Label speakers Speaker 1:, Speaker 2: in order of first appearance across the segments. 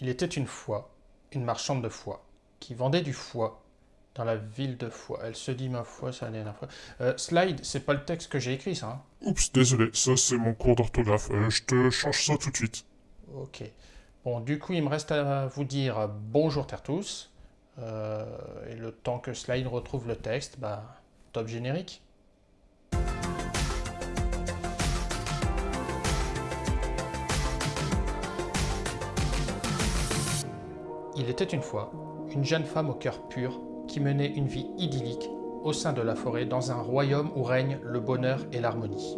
Speaker 1: Il était une fois une marchande de foie qui vendait du foie dans la ville de foie. Elle se dit ma foi, ça n'est fois. Euh, slide, c'est pas le texte que j'ai écrit, ça. hein
Speaker 2: Oups, désolé, ça c'est mon cours d'orthographe. Euh, je te change ça tout de suite.
Speaker 1: Ok. Bon, du coup, il me reste à vous dire bonjour Tertus. Euh, et le temps que Slide retrouve le texte, bah, top générique. Il était une fois une jeune femme au cœur pur qui menait une vie idyllique au sein de la forêt dans un royaume où règne le bonheur et l'harmonie.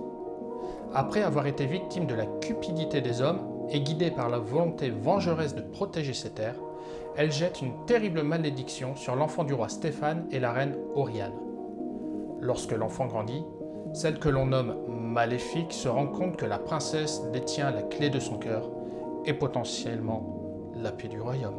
Speaker 1: Après avoir été victime de la cupidité des hommes et guidée par la volonté vengeresse de protéger ses terres, elle jette une terrible malédiction sur l'enfant du roi Stéphane et la reine Oriane. Lorsque l'enfant grandit, celle que l'on nomme maléfique se rend compte que la princesse détient la clé de son cœur et potentiellement la paix du royaume.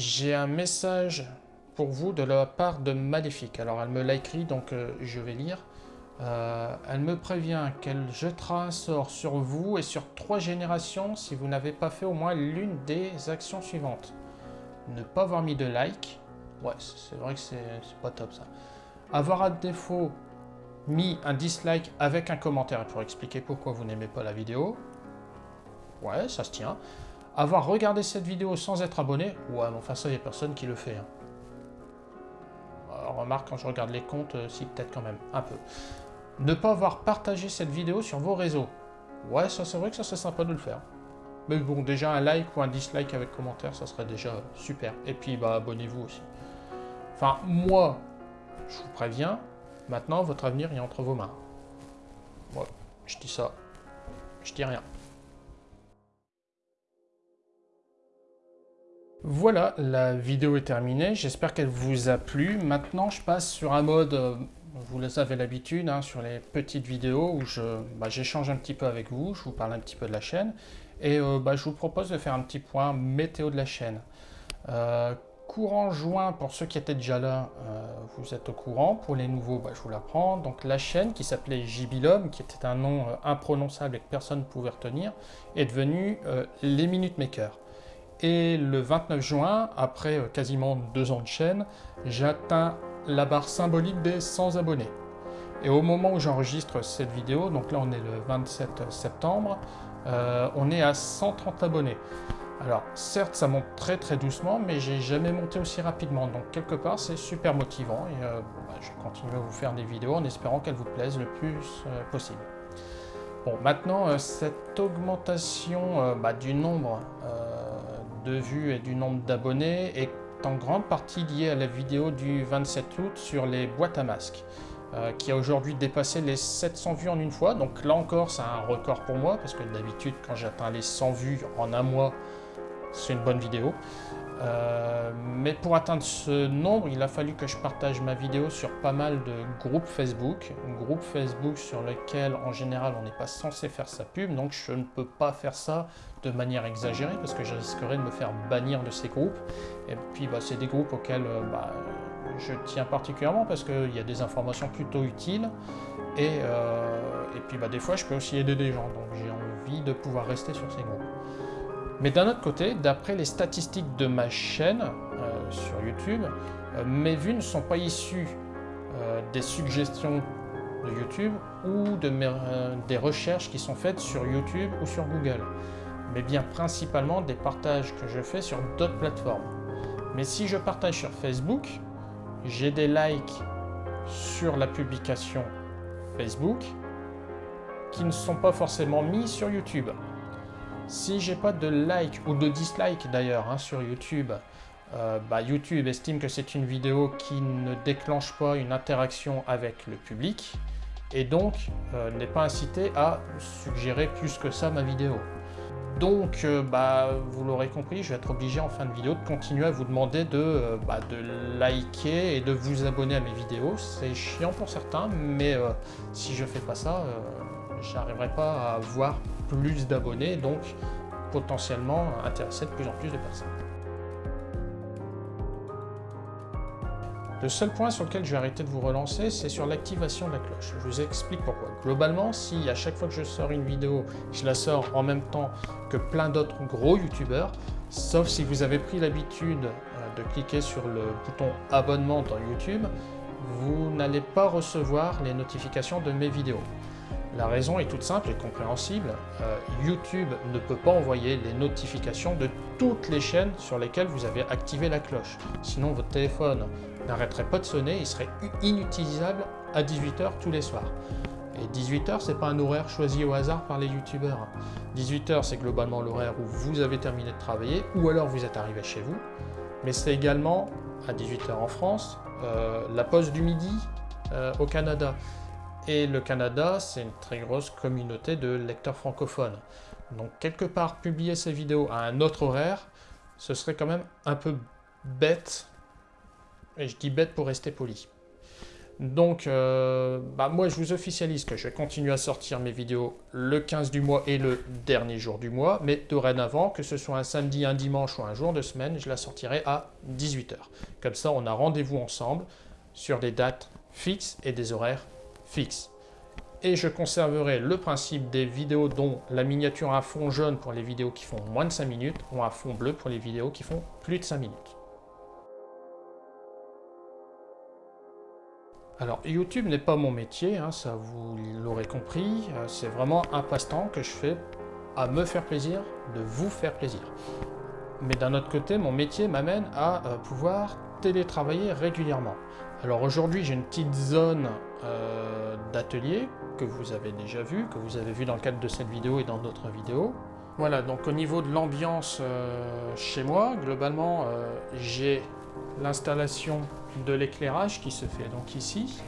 Speaker 1: J'ai un message pour vous de la part de Maléfique. Alors elle me l'a écrit, donc euh, je vais lire. Euh, elle me prévient qu'elle jettera un sort sur vous et sur trois générations si vous n'avez pas fait au moins l'une des actions suivantes. Ne pas avoir mis de like. Ouais, c'est vrai que c'est pas top ça. Avoir à défaut mis un dislike avec un commentaire pour expliquer pourquoi vous n'aimez pas la vidéo. Ouais, ça se tient. Avoir regardé cette vidéo sans être abonné, ouais, mais enfin ça, il n'y a personne qui le fait. Hein. Remarque, quand je regarde les comptes, euh, si, peut-être quand même, un peu. Ne pas avoir partagé cette vidéo sur vos réseaux. Ouais, ça c'est vrai que ça serait sympa de le faire. Mais bon, déjà un like ou un dislike avec commentaire, ça serait déjà super. Et puis, bah, abonnez-vous aussi. Enfin, moi, je vous préviens, maintenant, votre avenir est entre vos mains. Ouais, je dis ça. Je dis rien. Voilà, la vidéo est terminée. J'espère qu'elle vous a plu. Maintenant, je passe sur un mode, euh, vous le savez l'habitude, hein, sur les petites vidéos où bah, j'échange un petit peu avec vous, je vous parle un petit peu de la chaîne. Et euh, bah, je vous propose de faire un petit point météo de la chaîne. Euh, courant juin, pour ceux qui étaient déjà là, vous êtes au courant. Pour les nouveaux, bah, je vous l'apprends. Donc la chaîne qui s'appelait Jibilom, qui était un nom imprononçable et que personne ne pouvait retenir, est devenue Les Minute Maker. Et le 29 juin, après euh, quasiment deux ans de chaîne, j'atteins la barre symbolique des 100 abonnés. Et au moment où j'enregistre cette vidéo, donc là on est le 27 septembre, euh, on est à 130 abonnés. Alors certes ça monte très très doucement, mais j'ai jamais monté aussi rapidement, donc quelque part c'est super motivant et euh, bah, je vais continuer à vous faire des vidéos en espérant qu'elles vous plaisent le plus possible. Bon maintenant cette augmentation bah, du nombre de vues et du nombre d'abonnés est en grande partie lié à la vidéo du 27 août sur les boîtes à masques, euh, qui a aujourd'hui dépassé les 700 vues en une fois. Donc là encore, c'est un record pour moi, parce que d'habitude, quand j'atteins les 100 vues en un mois, c'est une bonne vidéo. Euh, mais pour atteindre ce nombre, il a fallu que je partage ma vidéo sur pas mal de groupes Facebook. Groupe Facebook sur lequel, en général, on n'est pas censé faire sa pub. Donc je ne peux pas faire ça de manière exagérée parce que je risquerais de me faire bannir de ces groupes. Et puis bah, c'est des groupes auxquels euh, bah, je tiens particulièrement parce qu'il y a des informations plutôt utiles. Et, euh, puis bah, des fois, je peux aussi aider des gens. Donc j'ai envie de pouvoir rester sur ces groupes. Mais d'un autre côté, d'après les statistiques de ma chaîne euh, sur YouTube, euh, mes vues ne sont pas issues euh, des suggestions de YouTube ou de des recherches qui sont faites sur YouTube ou sur Google, mais bien principalement des partages que je fais sur d'autres plateformes. Mais si je partage sur Facebook, j'ai des likes sur la publication Facebook qui ne sont pas forcément mis sur YouTube. Si j'ai pas de like ou de dislike d'ailleurs hein, sur YouTube, euh, bah, YouTube estime que c'est une vidéo qui ne déclenche pas une interaction avec le public et donc euh, n'est pas incité à suggérer plus que ça ma vidéo. Donc, euh, bah, vous l'aurez compris, je vais être obligé en fin de vidéo de continuer à vous demander de, bah, liker et de vous abonner à mes vidéos. C'est chiant pour certains, mais si je fais pas ça, j'arriverai pas à avoir plus d'abonnés, donc potentiellement intéresser de plus en plus de personnes. Le seul point sur lequel je vais arrêter de vous relancer, c'est sur l'activation de la cloche. Je vous explique pourquoi. Globalement, si à chaque fois que je sors une vidéo, je la sors en même temps que plein d'autres gros youtubeurs, sauf si vous avez pris l'habitude euh, de cliquer sur le bouton abonnement dans YouTube, vous n'allez pas recevoir les notifications de mes vidéos. La raison est toute simple et compréhensible. Euh, YouTube ne peut pas envoyer les notifications de toutes les chaînes sur lesquelles vous avez activé la cloche. Sinon, votre téléphone n'arrêterait pas de sonner, il serait inutilisable à 18h tous les soirs. Et 18h, c'est pas un horaire choisi au hasard par les youtubeurs. 18h, c'est globalement l'horaire où vous avez terminé de travailler ou alors vous êtes arrivé chez vous. Mais c'est également, à 18h en France, euh, la pause du midi euh, au Canada. Et le Canada, c'est une très grosse communauté de lecteurs francophones. Donc quelque part, publier ces vidéos à un autre horaire, ce serait quand même un peu bête. Et je dis bête pour rester poli. Donc, euh, bah moi, je vous officialise que je vais continuer à sortir mes vidéos le 15 du mois et le dernier jour du mois. Mais dorénavant, que ce soit un samedi, un dimanche ou un jour de semaine, je la sortirai à 18h. Comme ça, on a rendez-vous ensemble sur des dates fixes et des horaires fixe. Et je conserverai le principe des vidéos dont la miniature a fond jaune pour les vidéos qui font moins de 5 minutes ou un fond bleu pour les vidéos qui font plus de 5 minutes. Alors YouTube n'est pas mon métier, hein, ça vous l'aurez compris, euh, c'est vraiment un passe-temps que je fais à me faire plaisir, de vous faire plaisir. Mais d'un autre côté, mon métier m'amène à euh, pouvoir télétravailler régulièrement. Alors aujourd'hui, j'ai une petite zone euh, d'atelier que vous avez déjà vu, que vous avez vu dans le cadre de cette vidéo et dans d'autres vidéos. Voilà, donc au niveau de l'ambiance euh, chez moi, globalement, euh, j'ai l'installation de l'éclairage qui se fait donc ici.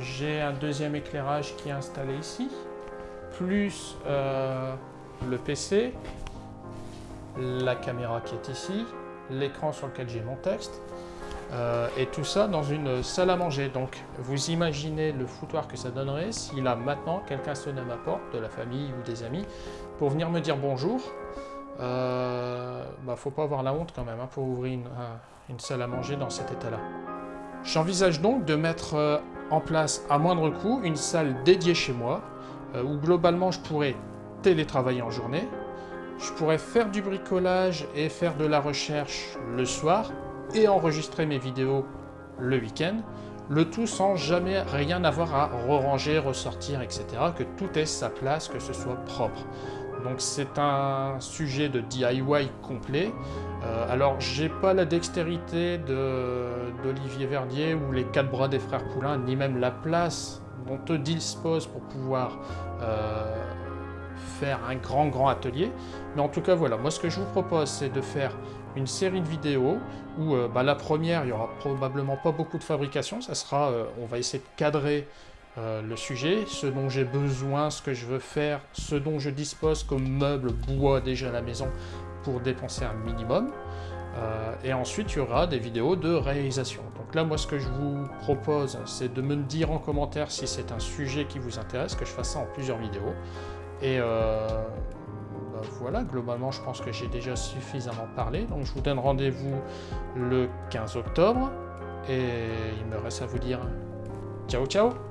Speaker 1: j'ai un deuxième éclairage qui est installé ici, plus le PC, la caméra qui est ici, l'écran sur lequel j'ai mon texte, euh, et tout ça dans une salle à manger. Donc vous imaginez le foutoir que ça donnerait si là maintenant quelqu'un sonnait à ma porte, de la famille ou des amis, pour venir me dire bonjour. Euh, bah, faut pas avoir la honte quand même hein, pour ouvrir une, salle à manger dans cet état-là. J'envisage donc de mettre euh, en place à moindre coût une salle dédiée chez moi, euh, où globalement je pourrais télétravailler en journée, je pourrais faire du bricolage et faire de la recherche le soir, et enregistrer mes vidéos le week-end, le tout sans jamais rien avoir à re-ranger, ressortir, etc. Que tout ait sa place, que ce soit propre. Donc c'est un sujet de DIY complet. Euh, alors j'ai pas la dextérité d'Olivier Verdier ou les quatre bras des frères Poulain, ni même la place dont eux disposent pour pouvoir euh, faire un grand grand atelier. Mais en tout cas voilà, moi ce que je vous propose c'est de faire une série de vidéos où euh, bah, la première, il y aura probablement pas beaucoup de fabrication, ça sera, euh, on va essayer de cadrer euh, le sujet, ce dont j'ai besoin, ce que je veux faire, ce dont je dispose comme meuble bois déjà à la maison pour dépenser un minimum. et ensuite, il y aura des vidéos de réalisation. Donc là, moi, ce que je vous propose, c'est de me dire en commentaire si c'est un sujet qui vous intéresse, que je fasse ça en plusieurs vidéos. Et bah, voilà, globalement, je pense que j'ai déjà suffisamment parlé. Donc, je vous donne rendez-vous le 15 octobre. Et il me reste à vous dire ciao, ciao